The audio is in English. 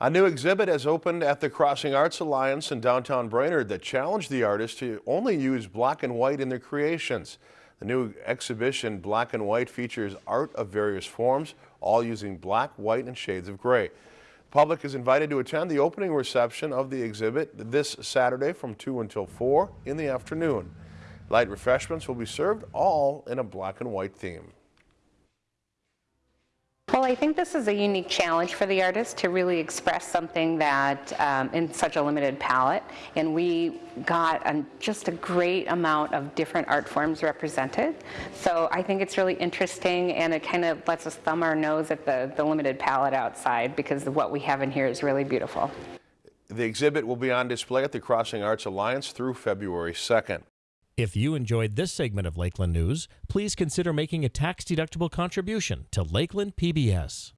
A new exhibit has opened at the Crossing Arts Alliance in downtown Brainerd that challenged the artists to only use black and white in their creations. The new exhibition, Black and White, features art of various forms, all using black, white, and shades of gray. The public is invited to attend the opening reception of the exhibit this Saturday from 2 until 4 in the afternoon. Light refreshments will be served, all in a black and white theme. Well, I think this is a unique challenge for the artist to really express something that um, in such a limited palette. And we got a, just a great amount of different art forms represented. So I think it's really interesting and it kind of lets us thumb our nose at the, the limited palette outside because what we have in here is really beautiful. The exhibit will be on display at the Crossing Arts Alliance through February 2nd. If you enjoyed this segment of Lakeland News, please consider making a tax-deductible contribution to Lakeland PBS.